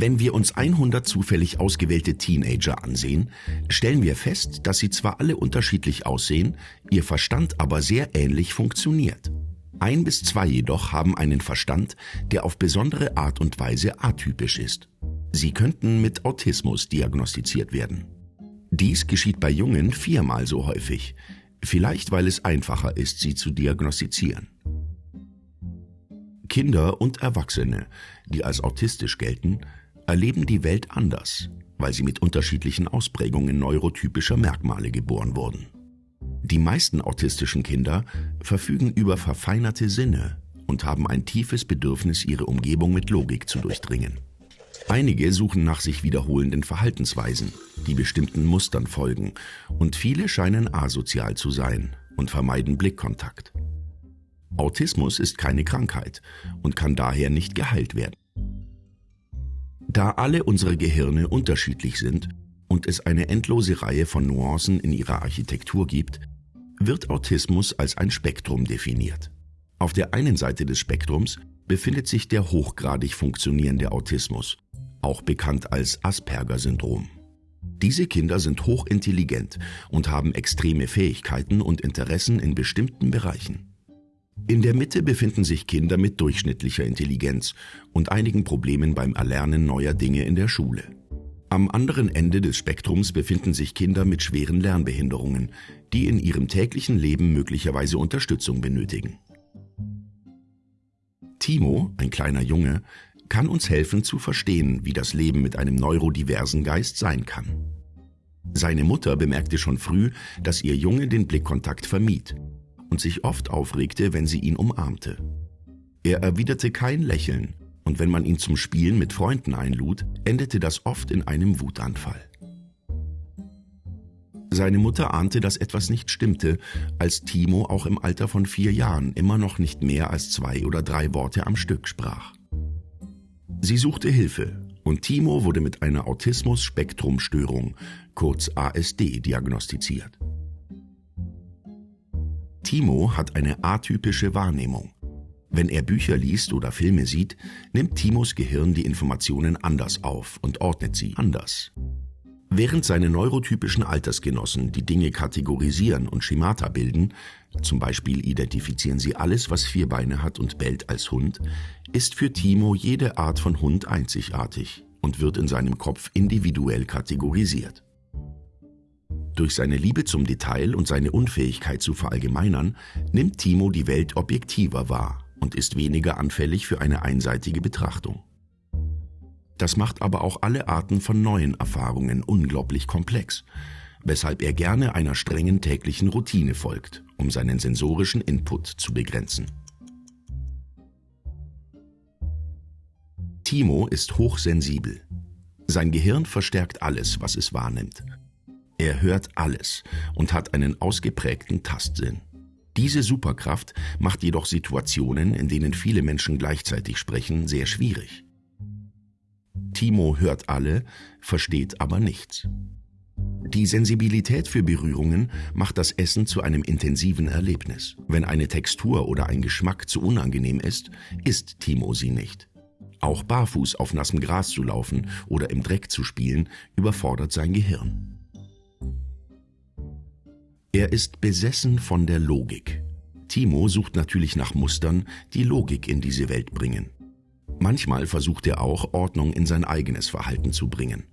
Wenn wir uns 100 zufällig ausgewählte Teenager ansehen, stellen wir fest, dass sie zwar alle unterschiedlich aussehen, ihr Verstand aber sehr ähnlich funktioniert. Ein bis zwei jedoch haben einen Verstand, der auf besondere Art und Weise atypisch ist. Sie könnten mit Autismus diagnostiziert werden. Dies geschieht bei Jungen viermal so häufig, vielleicht weil es einfacher ist, sie zu diagnostizieren. Kinder und Erwachsene, die als autistisch gelten, erleben die Welt anders, weil sie mit unterschiedlichen Ausprägungen neurotypischer Merkmale geboren wurden. Die meisten autistischen Kinder verfügen über verfeinerte Sinne und haben ein tiefes Bedürfnis, ihre Umgebung mit Logik zu durchdringen. Einige suchen nach sich wiederholenden Verhaltensweisen, die bestimmten Mustern folgen, und viele scheinen asozial zu sein und vermeiden Blickkontakt. Autismus ist keine Krankheit und kann daher nicht geheilt werden. Da alle unsere Gehirne unterschiedlich sind und es eine endlose Reihe von Nuancen in ihrer Architektur gibt, wird Autismus als ein Spektrum definiert. Auf der einen Seite des Spektrums befindet sich der hochgradig funktionierende Autismus, auch bekannt als Asperger-Syndrom. Diese Kinder sind hochintelligent und haben extreme Fähigkeiten und Interessen in bestimmten Bereichen. In der Mitte befinden sich Kinder mit durchschnittlicher Intelligenz und einigen Problemen beim Erlernen neuer Dinge in der Schule. Am anderen Ende des Spektrums befinden sich Kinder mit schweren Lernbehinderungen, die in ihrem täglichen Leben möglicherweise Unterstützung benötigen. Timo, ein kleiner Junge, kann uns helfen zu verstehen, wie das Leben mit einem neurodiversen Geist sein kann. Seine Mutter bemerkte schon früh, dass ihr Junge den Blickkontakt vermied und sich oft aufregte, wenn sie ihn umarmte. Er erwiderte kein Lächeln, und wenn man ihn zum Spielen mit Freunden einlud, endete das oft in einem Wutanfall. Seine Mutter ahnte, dass etwas nicht stimmte, als Timo auch im Alter von vier Jahren immer noch nicht mehr als zwei oder drei Worte am Stück sprach. Sie suchte Hilfe und Timo wurde mit einer Autismus-Spektrum-Störung, kurz ASD, diagnostiziert. Timo hat eine atypische Wahrnehmung. Wenn er Bücher liest oder Filme sieht, nimmt Timos Gehirn die Informationen anders auf und ordnet sie anders. Während seine neurotypischen Altersgenossen die Dinge kategorisieren und Schemata bilden, zum Beispiel identifizieren sie alles, was vier Beine hat und bellt als Hund, ist für Timo jede Art von Hund einzigartig und wird in seinem Kopf individuell kategorisiert. Durch seine Liebe zum Detail und seine Unfähigkeit zu verallgemeinern, nimmt Timo die Welt objektiver wahr und ist weniger anfällig für eine einseitige Betrachtung. Das macht aber auch alle Arten von neuen Erfahrungen unglaublich komplex, weshalb er gerne einer strengen täglichen Routine folgt, um seinen sensorischen Input zu begrenzen. Timo ist hochsensibel. Sein Gehirn verstärkt alles, was es wahrnimmt. Er hört alles und hat einen ausgeprägten Tastsinn. Diese Superkraft macht jedoch Situationen, in denen viele Menschen gleichzeitig sprechen, sehr schwierig. Timo hört alle, versteht aber nichts. Die Sensibilität für Berührungen macht das Essen zu einem intensiven Erlebnis. Wenn eine Textur oder ein Geschmack zu unangenehm ist, isst Timo sie nicht. Auch barfuß auf nassem Gras zu laufen oder im Dreck zu spielen, überfordert sein Gehirn. Er ist besessen von der Logik. Timo sucht natürlich nach Mustern, die Logik in diese Welt bringen. Manchmal versucht er auch, Ordnung in sein eigenes Verhalten zu bringen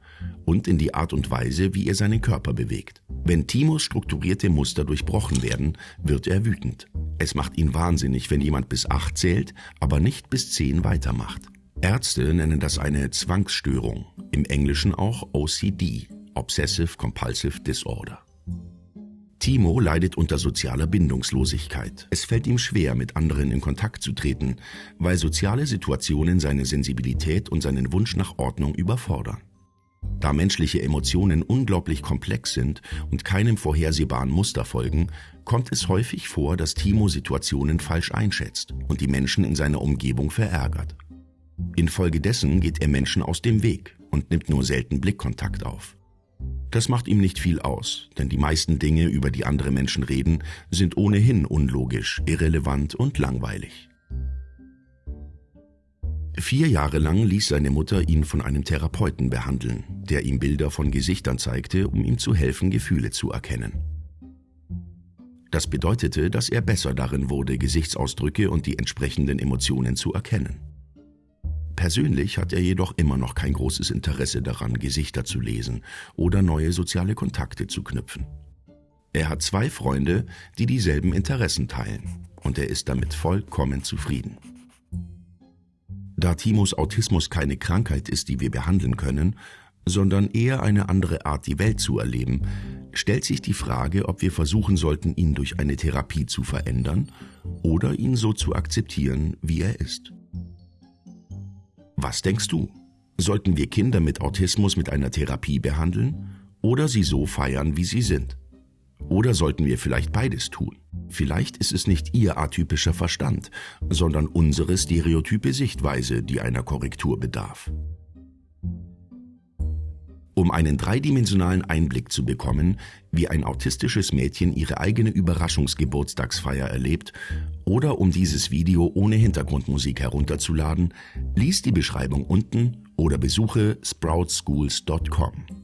und in die Art und Weise, wie er seinen Körper bewegt. Wenn Timos strukturierte Muster durchbrochen werden, wird er wütend. Es macht ihn wahnsinnig, wenn jemand bis acht zählt, aber nicht bis zehn weitermacht. Ärzte nennen das eine Zwangsstörung, im Englischen auch OCD, Obsessive Compulsive Disorder. Timo leidet unter sozialer Bindungslosigkeit. Es fällt ihm schwer, mit anderen in Kontakt zu treten, weil soziale Situationen seine Sensibilität und seinen Wunsch nach Ordnung überfordern. Da menschliche Emotionen unglaublich komplex sind und keinem vorhersehbaren Muster folgen, kommt es häufig vor, dass Timo Situationen falsch einschätzt und die Menschen in seiner Umgebung verärgert. Infolgedessen geht er Menschen aus dem Weg und nimmt nur selten Blickkontakt auf. Das macht ihm nicht viel aus, denn die meisten Dinge, über die andere Menschen reden, sind ohnehin unlogisch, irrelevant und langweilig. Vier Jahre lang ließ seine Mutter ihn von einem Therapeuten behandeln, der ihm Bilder von Gesichtern zeigte, um ihm zu helfen, Gefühle zu erkennen. Das bedeutete, dass er besser darin wurde, Gesichtsausdrücke und die entsprechenden Emotionen zu erkennen. Persönlich hat er jedoch immer noch kein großes Interesse daran, Gesichter zu lesen oder neue soziale Kontakte zu knüpfen. Er hat zwei Freunde, die dieselben Interessen teilen, und er ist damit vollkommen zufrieden. Da Timos Autismus keine Krankheit ist, die wir behandeln können, sondern eher eine andere Art, die Welt zu erleben, stellt sich die Frage, ob wir versuchen sollten, ihn durch eine Therapie zu verändern oder ihn so zu akzeptieren, wie er ist. Was denkst du? Sollten wir Kinder mit Autismus mit einer Therapie behandeln oder sie so feiern, wie sie sind? Oder sollten wir vielleicht beides tun? Vielleicht ist es nicht Ihr atypischer Verstand, sondern unsere stereotype Sichtweise, die einer Korrektur bedarf. Um einen dreidimensionalen Einblick zu bekommen, wie ein autistisches Mädchen ihre eigene Überraschungsgeburtstagsfeier erlebt, oder um dieses Video ohne Hintergrundmusik herunterzuladen, lies die Beschreibung unten oder besuche sproutschools.com.